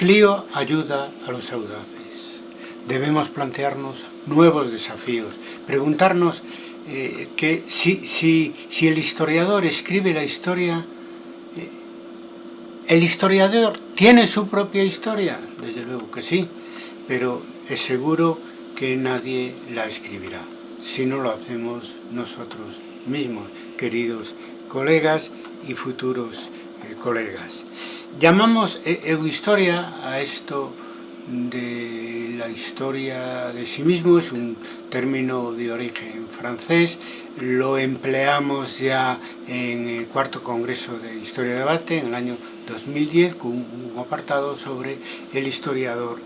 Clio ayuda a los audaces. Debemos plantearnos nuevos desafíos, preguntarnos eh, que si, si, si, el historiador escribe la historia, eh, ¿el historiador tiene su propia historia? Desde luego que sí, pero es seguro que nadie la escribirá, si no lo hacemos nosotros mismos, queridos colegas y futuros eh, colegas. Llamamos egohistoria a esto de la historia de sí mismo, es un término de origen francés, lo empleamos ya en el cuarto congreso de Historia de Debate en el año 2010 con un apartado sobre el historiador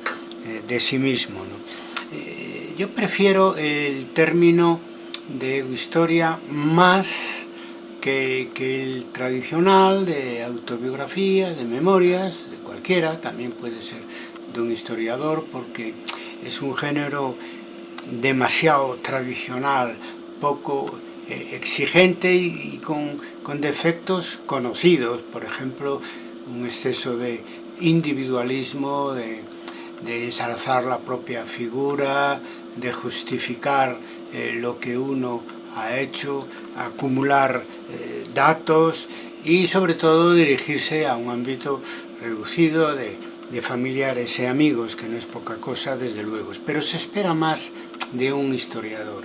eh, de sí mismo. Eh, yo prefiero el término de historia más que, que el tradicional de autobiografía, de memorias, de cualquiera, también puede ser de un historiador porque es un género demasiado tradicional, poco eh, exigente y, con, con, defectos conocidos, por ejemplo, un exceso de individualismo, de, de ensalzar la propia figura, de justificar eh, lo que uno ha hecho, acumular datos y sobre todo dirigirse a un ámbito reducido de de familiares e amigos, que no es poca cosa, desde luego. Pero se espera más de un historiador.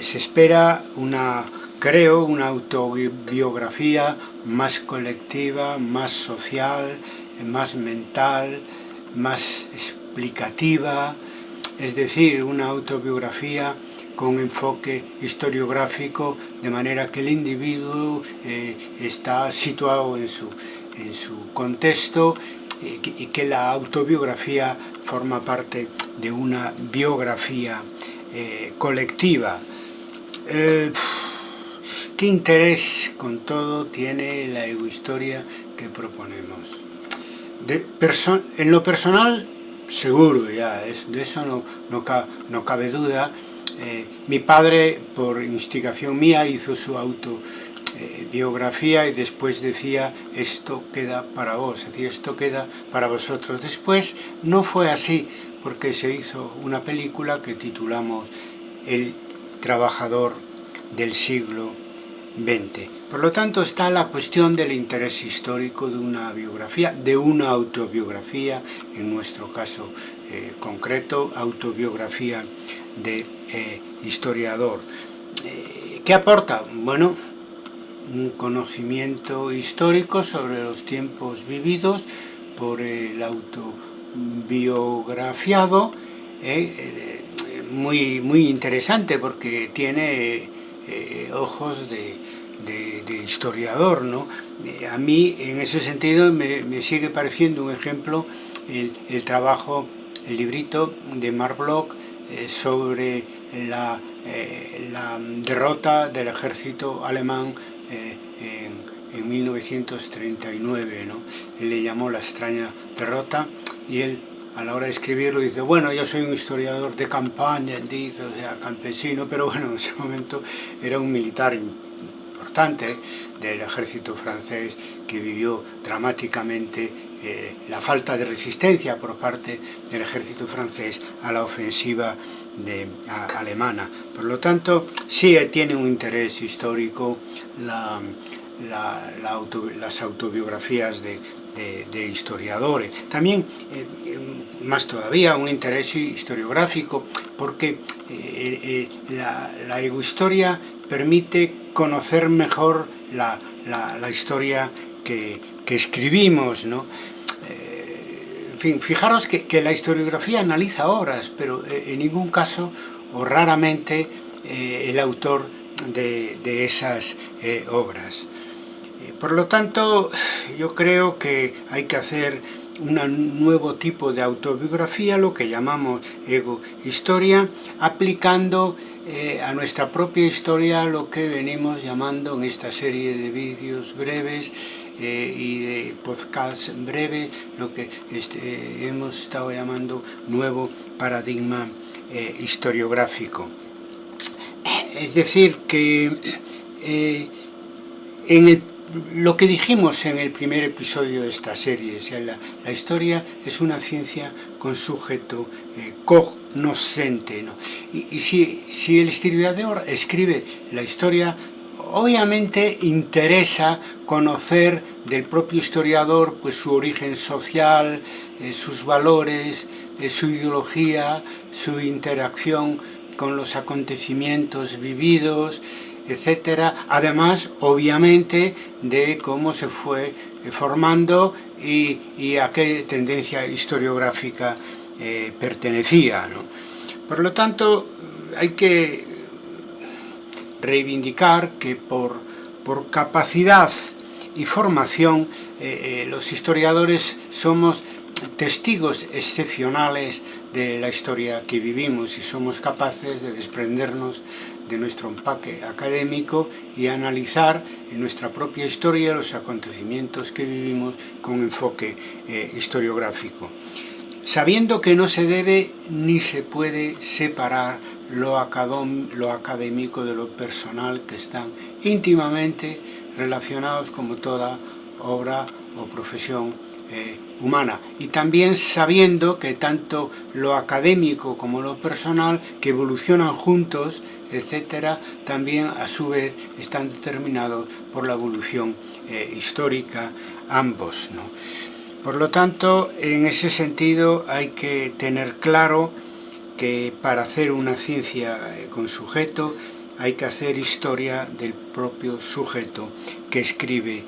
Se espera una, creo, una autobiografía más colectiva, más social, más mental, más explicativa, es decir, una autobiografía con enfoque historiográfico, de manera que el individuo eh, está situado en su, en su contexto y que la autobiografía forma parte de una biografía eh, colectiva. Eh, ¿Qué interés con todo tiene la egohistoria que proponemos? De en lo personal, seguro, ya, es, de eso no, no, no cabe duda. Eh, mi padre, por instigación mía, hizo su auto eh, y después decía esto queda para vos, es esto queda para vosotros. Después no fue así porque se hizo una película que titulamos El trabajador del siglo XX. Por lo tanto está la cuestión del interés histórico de una biografía, de una autobiografía, en nuestro caso eh, concreto, autobiografía de eh, historiador. ¿Qué aporta? Bueno, un conocimiento histórico sobre los tiempos vividos por el autobiografiado, eh, eh, muy, muy interesante porque tiene eh, ojos de, historiador. ¿no? a mí, en ese sentido, me, sigue pareciendo un ejemplo el, el, trabajo, el librito de Mark Bloch sobre la, la derrota del ejército alemán eh, en, 1939, ¿no? Él le llamó la extraña derrota y él a la hora de escribirlo dice, bueno, yo soy un historiador de campaña, dice, o sea, campesino, pero bueno, en ese momento era un militar importante del ejército francés que vivió dramáticamente eh, la falta de resistencia por parte del ejército francés a la ofensiva de, alemana. Por lo tanto, sí tiene un interés histórico la, las autobiografías de, historiadores. También, eh, más todavía, un interés historiográfico, porque eh, la, la egohistoria permite conocer mejor la, historia que, escribimos, ¿no? Eh, en fin, fijaros que, la historiografía analiza obras, pero eh, en ningún caso o raramente eh, el autor de, esas obras. Por lo tanto, yo creo que hay que hacer un nuevo tipo de autobiografía, lo que llamamos ego-historia, aplicando a nuestra propia historia lo que venimos llamando en esta serie de vídeos breves eh, y de podcast breve, lo que este, hemos estado llamando nuevo paradigma eh, historiográfico. Es decir, que eh, en el lo que dijimos en el primer episodio de esta serie, la, historia es una ciencia con sujeto eh, cognoscente. Y, si, si el historiador escribe la historia, obviamente interesa conocer del propio historiador pues, su origen social, eh, sus valores, eh, su ideología, su interacción con los acontecimientos vividos, etcétera, además, obviamente, de cómo se fue eh, formando y, a qué tendencia historiográfica pertenecía. Por lo tanto, hay que reivindicar que por, por capacidad y formación eh, los historiadores somos testigos excepcionales de la historia que vivimos y somos capaces de desprendernos de nuestro empaque académico y analizar en nuestra propia historia los acontecimientos que vivimos con enfoque eh, historiográfico. Sabiendo que no se debe ni se puede separar lo, académico de lo personal que están íntimamente relacionados como toda obra o profesión eh, humana y también sabiendo que tanto lo académico como lo personal que evolucionan juntos etcétera, también a su vez están determinados por la evolución eh, histórica ambos. Por lo tanto, en ese sentido hay que tener claro que para hacer una ciencia eh, con sujeto hay que hacer historia del propio sujeto que escribe.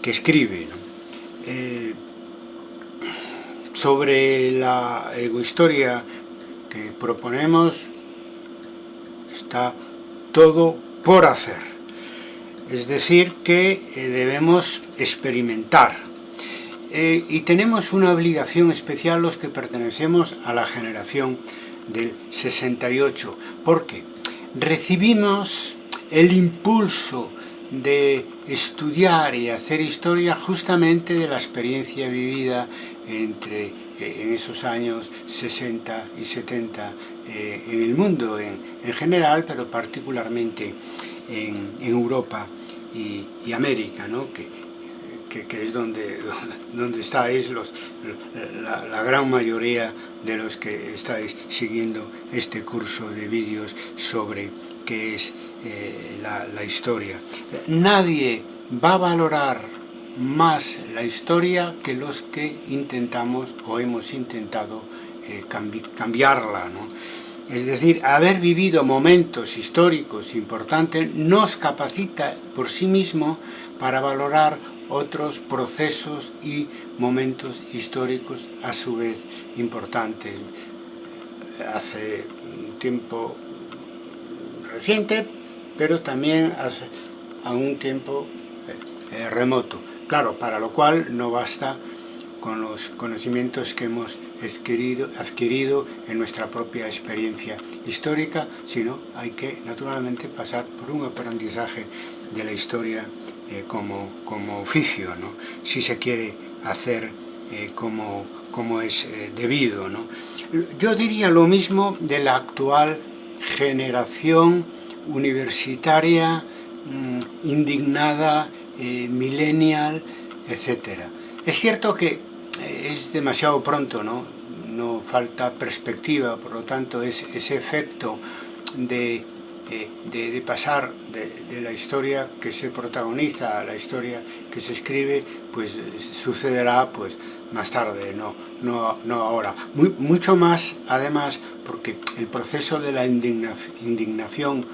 Que escribe eh, sobre la egohistoria que proponemos, está todo por hacer. Es decir, que eh, debemos experimentar. Y tenemos una obligación especial los que pertenecemos a la generación del 68, porque recibimos el impulso de estudiar y hacer historia justamente de la experiencia vivida entre eh, en esos años 60 y 70 eh, en el mundo en, general, pero particularmente en, Europa y, América, ¿no? que, que, es donde, donde estáis los, la, gran mayoría de los que estáis siguiendo este curso de vídeos sobre qué es eh, la, historia. Nadie va a valorar más la historia que los que intentamos o hemos intentado eh, cambiarla. ¿no? Es decir, haber vivido momentos históricos importantes nos capacita por sí mismo para valorar otros procesos y momentos históricos a su vez importantes. Hace un tiempo reciente, pero también hace a un tiempo eh, eh, remoto. Claro, para lo cual no basta con los conocimientos que hemos adquirido, adquirido en nuestra propia experiencia histórica, sino hay que naturalmente pasar por un aprendizaje de la historia eh, como, como, oficio, ¿no? si se quiere hacer eh, como, como, es eh, debido. ¿no? Yo diría lo mismo de la actual generación universitaria mm, indignada, millennial, etc. Es cierto que es demasiado pronto, ¿no? No falta perspectiva, por lo tanto es, ese efecto de, de, pasar de, la historia que se protagoniza a la historia que se escribe, pues sucederá pues más tarde, no, no, no ahora. mucho más, además, porque el proceso de la indignación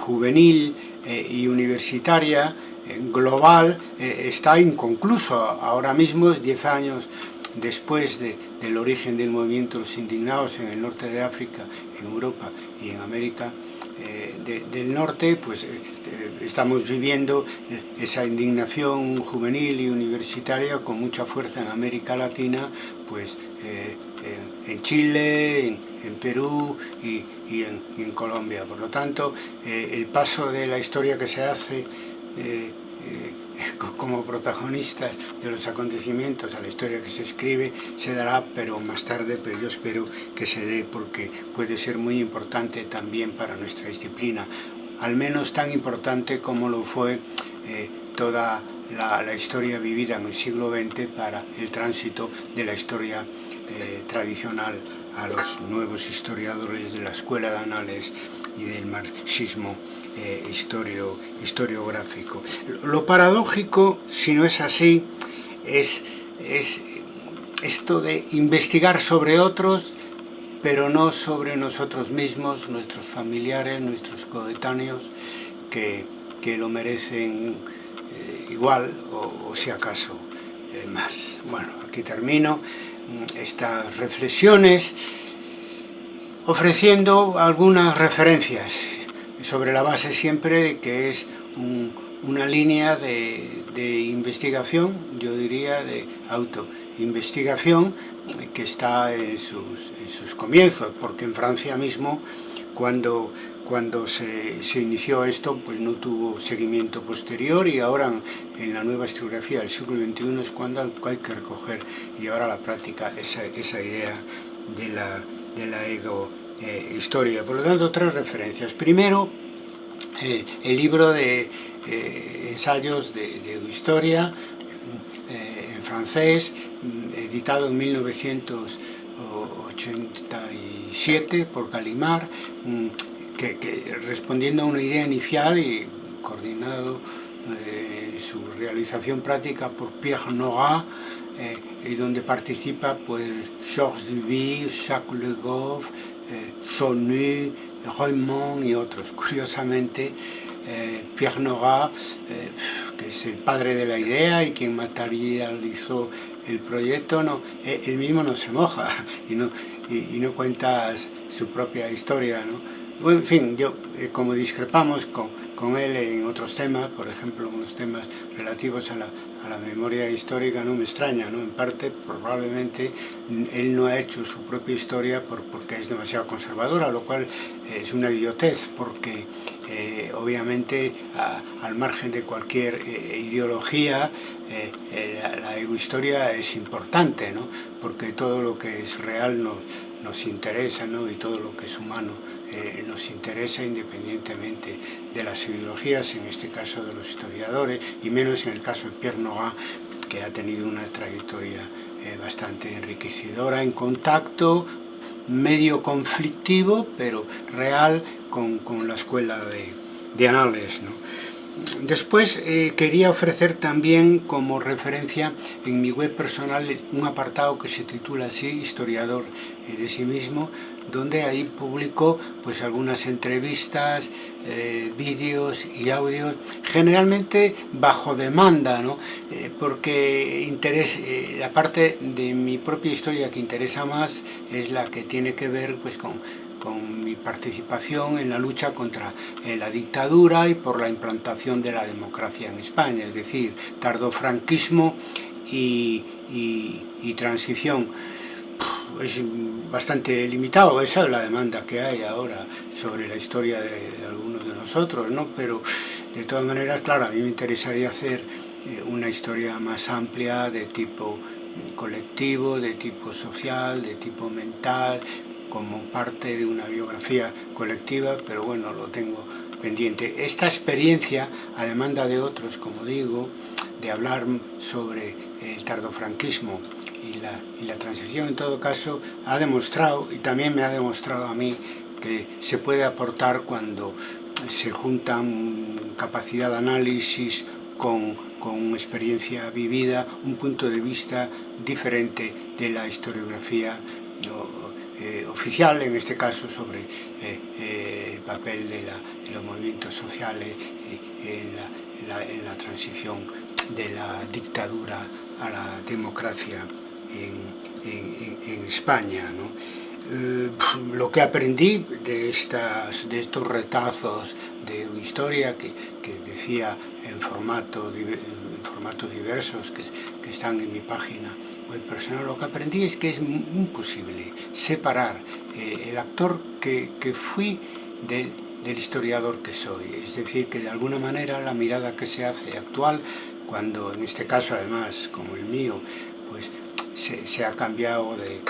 juvenil eh, y universitaria global eh, está inconcluso. Ahora mismo, 10 años después del origen del movimiento Los Indignados en el norte de África, en Europa y en América eh, del Norte, pues eh, estamos viviendo esa indignación juvenil y universitaria con mucha fuerza en América Latina, pues en Chile, en, Perú y, en, Colombia. Por lo tanto, el paso de la historia que se hace eh, eh, como protagonistas de los acontecimientos a la historia que se escribe se dará pero más tarde pero yo espero que se dé porque puede ser muy importante también para nuestra disciplina. Al menos tan importante como lo fue eh, toda la, historia vivida en el siglo XX para el tránsito de la historia eh, tradicional a los nuevos historiadores de la escuela de anales y del marxismo eh, historio, historiográfico. Lo paradójico, si no es así, es, es esto de investigar sobre otros, pero no sobre nosotros mismos, nuestros familiares, nuestros coetáneos, que, que lo merecen eh, igual o, o, si acaso eh, más. Bueno, aquí termino mm, estas reflexiones ofreciendo algunas referencias sobre la base siempre de que es un, una línea de, de, investigación, yo diría de autoinvestigación, que está en sus, en sus comienzos, porque en Francia mismo, cuando, cuando se, se, inició esto, pues no tuvo seguimiento posterior y ahora en la nueva historiografía del siglo XXI es cuando hay que recoger y ahora la práctica esa, esa idea de la, de la ego eh, historia. Por lo tanto, tres referencias. Primero, eh, el libro de eh, ensayos de, historia eh, en francés, editado en 1987 por Calimar, mm, que, que respondiendo a una idea inicial y coordinado su realización práctica por Pierre Nora, y donde participa pues Georges Duby, Jacques Le Goff, eh, Raymond y otros. Curiosamente, eh, Pierre Nora, eh, que es el padre de la idea y quien materializó el proyecto, no, eh, él mismo no se moja y no, y, y no cuenta su propia historia. ¿no? Bueno, en fin, yo, eh, como discrepamos con, con él en otros temas, por ejemplo, unos temas relativos a la, a la memoria histórica, no me extraña, ¿no? En parte, probablemente, él no ha hecho su propia historia por, porque es demasiado conservadora, lo cual es una idiotez, porque eh, obviamente, al margen de cualquier eh, ideología, eh, eh la, la es importante, ¿no? Porque todo lo que es real nos, nos interesa, ¿no? Y todo lo que es humano eh, nos interesa independientemente de las ideologías, en este caso de los historiadores, y menos en el caso de Pierre Nora, que ha tenido una trayectoria eh, bastante enriquecedora en contacto, medio conflictivo, pero real con, con la escuela de, de Anales. ¿no? Después eh, quería ofrecer también como referencia en mi web personal un apartado que se titula así, Historiador de sí mismo, donde ahí publico pues algunas entrevistas, eh, vídeos y audios, generalmente bajo demanda, ¿no? Eh, porque interés, eh, la parte de mi propia historia que interesa más es la que tiene que ver pues con con mi participación en la lucha contra eh, la dictadura y por la implantación de la democracia en España, es decir, tardofranquismo y, y, y transición. Es bastante limitado, esa es la demanda que hay ahora sobre la historia de, algunos de nosotros, ¿no? pero de todas maneras, claro, a mí me interesaría hacer eh, una historia más amplia de tipo colectivo, de tipo social, de tipo mental, como parte de una biografía colectiva, pero bueno, lo tengo pendiente. Esta experiencia, a demanda de otros, como digo, de hablar sobre el tardofranquismo y la, transición, en todo caso, ha demostrado, y también me ha demostrado a mí, que se puede aportar cuando se juntan capacidad de análisis con, con experiencia vivida, un punto de vista diferente de la historiografía eh, oficial, en este caso sobre eh, eh, el papel de, los movimientos sociales en, la, transición de la dictadura a la democracia en, en España. ¿no? lo que aprendí de, estas, de estos retazos de historia que, que decía en formato, en formatos diversos que, que están en mi página web personal, lo que aprendí es que es imposible separar eh, el actor que, que fui del, del historiador que soy. Es decir, que de alguna manera la mirada que se hace actual, cuando en este caso además, como el mío, pues se, ha cambiado de,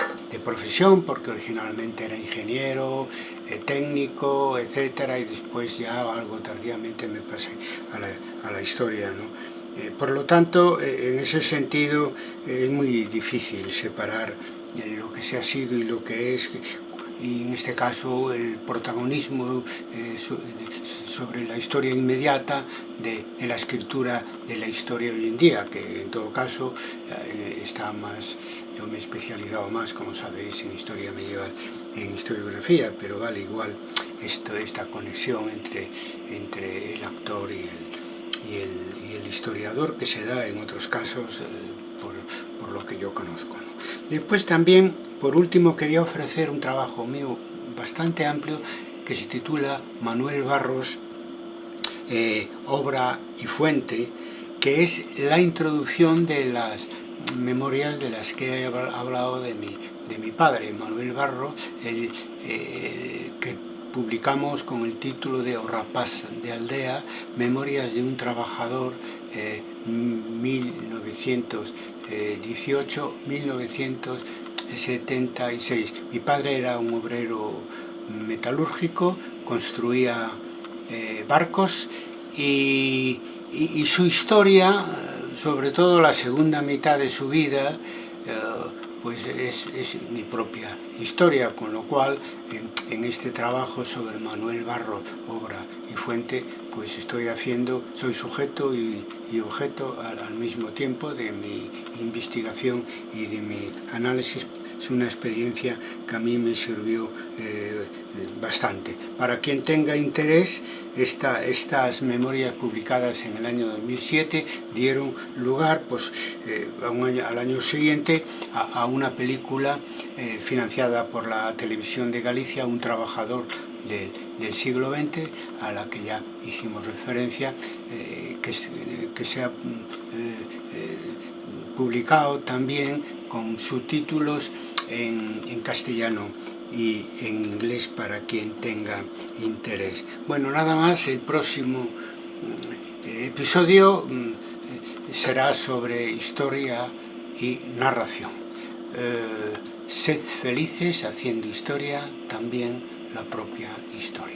profesión, porque originalmente era ingeniero, eh, técnico, etcétera, y después ya algo tardíamente me pasé a la, historia, ¿no? Eh, por lo tanto, eh, en ese sentido es muy difícil separar lo que se ha sido y lo que es, y en este caso el protagonismo sobre la historia inmediata de, de, la escritura de la historia hoy en día, que todo caso eh, está más, yo me he especializado más, como sabéis, en historia medieval, en historiografía, pero vale igual esto, esta conexión entre, entre el actor y el, y el, y el historiador que se da en otros casos eh, por, por lo que yo conozco. ¿no? Después también, por último, quería ofrecer un trabajo mío bastante amplio que se titula Manuel Barros, eh, obra y fuente, que es la introducción de las memorias de las que he hablado de mi, de mi padre, Manuel Barros, el, eh, que publicamos con el título de Rapaz de Aldea, Memorias de un trabajador eh, 1918-1976. Mi padre era un obrero metalúrgico, construía eh, barcos y, y, su historia, sobre todo la segunda mitad de su vida, eh, pues es, mi propia historia, con lo cual en, este trabajo sobre Manuel Barro, obra y fuente, pues estoy haciendo, soy sujeto y, objeto al, mismo tiempo de mi investigación y de mi análisis. Es una experiencia que a mí me sirvió eh, bastante. Para quien tenga interés, esta, estas memorias publicadas en el año 2007 dieron lugar pues, eh, año, al año siguiente a, una película eh, financiada por la televisión de Galicia, Un trabajador del, del siglo XX, a la que ya hicimos referencia, eh, que, que, se ha eh, publicado también con subtítulos en, castellano y en inglés para quien tenga interés. Bueno, nada más, el próximo eh, episodio mm, será sobre historia y narración. Eh, sed felices haciendo historia, también la propia historia.